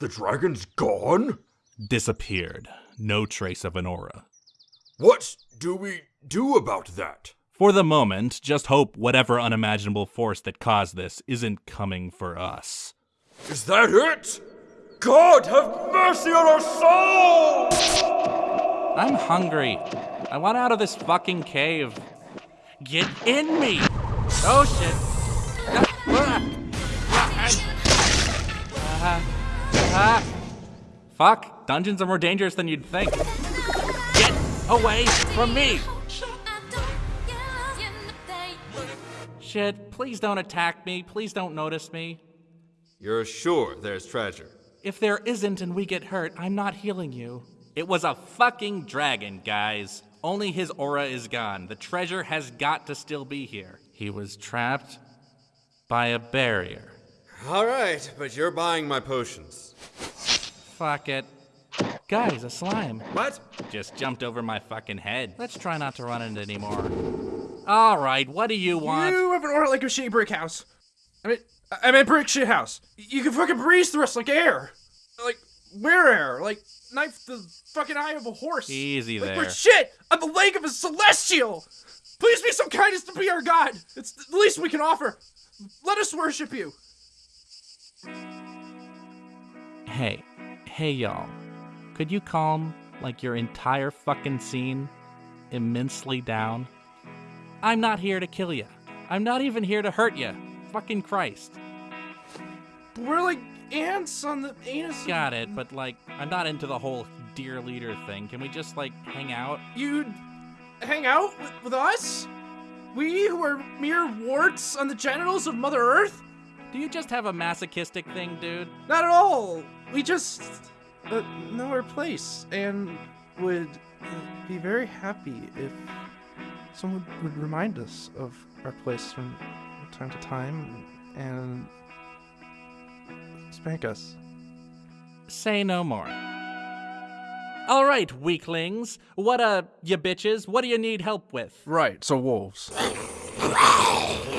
The dragon's gone? Disappeared. No trace of an aura. What do we do about that? For the moment, just hope whatever unimaginable force that caused this isn't coming for us. Is that it? God have mercy on our souls! I'm hungry. I want out of this fucking cave. Get in me! Oh shit! Ah, ah. Fuck, dungeons are more dangerous than you'd think. Get away from me! Shit, please don't attack me. Please don't notice me. You're sure there's treasure? If there isn't and we get hurt, I'm not healing you. It was a fucking dragon, guys. Only his aura is gone. The treasure has got to still be here. He was trapped by a barrier. All right, but you're buying my potions. Fuck it. Guys, a slime. What? Just jumped over my fucking head. Let's try not to run into it anymore. All right, what do you want? You have an aura like a shitty brick house. I mean, I mean brick shit house. You can fucking breathe through us like air. Like, we're air? Like, knife the fucking eye of a horse. Easy like, there. We're shit on the leg of a celestial. Please be so kind as to be our god. It's the least we can offer. Let us worship you. Hey, hey y'all. Could you calm, like, your entire fucking scene immensely down? I'm not here to kill you. I'm not even here to hurt you. Fucking Christ. We're like ants on the anus. Got it, but like, I'm not into the whole dear leader thing. Can we just like hang out? You'd hang out with, with us? We who are mere warts on the genitals of Mother Earth? Do you just have a masochistic thing, dude? Not at all. We just uh, know our place and would uh, be very happy if someone would remind us of our place from time to time and spank us. Say no more. All right, weaklings. What uh, you bitches? What do you need help with? Right, so wolves.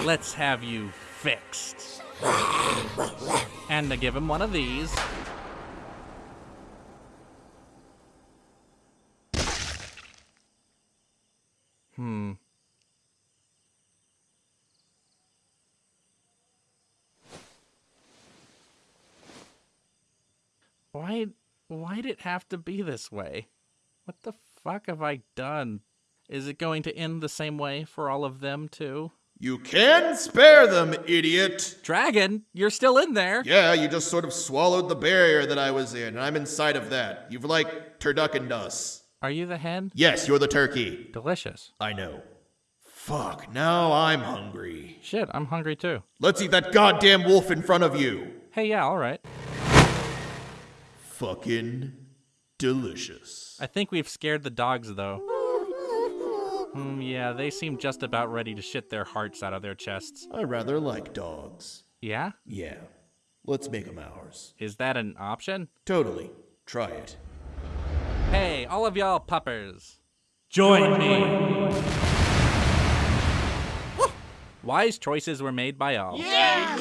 Let's have you fixed. And to give him one of these. Hmm. Why why'd it have to be this way? What the fuck have I done? Is it going to end the same way for all of them too? You can spare them, idiot! Dragon, you're still in there. Yeah, you just sort of swallowed the barrier that I was in, and I'm inside of that. You've like turduckened us. Are you the hen? Yes, you're the turkey. Delicious. I know. Fuck, now I'm hungry. Shit, I'm hungry too. Let's eat that goddamn wolf in front of you. Hey, yeah, all right. Fucking delicious. I think we've scared the dogs though. Hmm, yeah, they seem just about ready to shit their hearts out of their chests. I rather like dogs. Yeah? Yeah. Let's make them ours. Is that an option? Totally. Try it. Hey, all of y'all puppers. Join me. Wise choices were made by all. Yeah.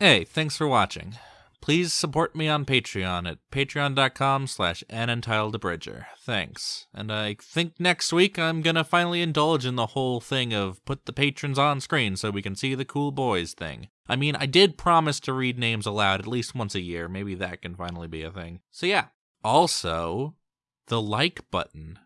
Hey, thanks for watching. Please support me on Patreon at patreon.com slash unentitledabridger. Thanks. And I think next week I'm gonna finally indulge in the whole thing of put the patrons on screen so we can see the cool boys thing. I mean, I did promise to read names aloud at least once a year. Maybe that can finally be a thing. So yeah. Also, the like button.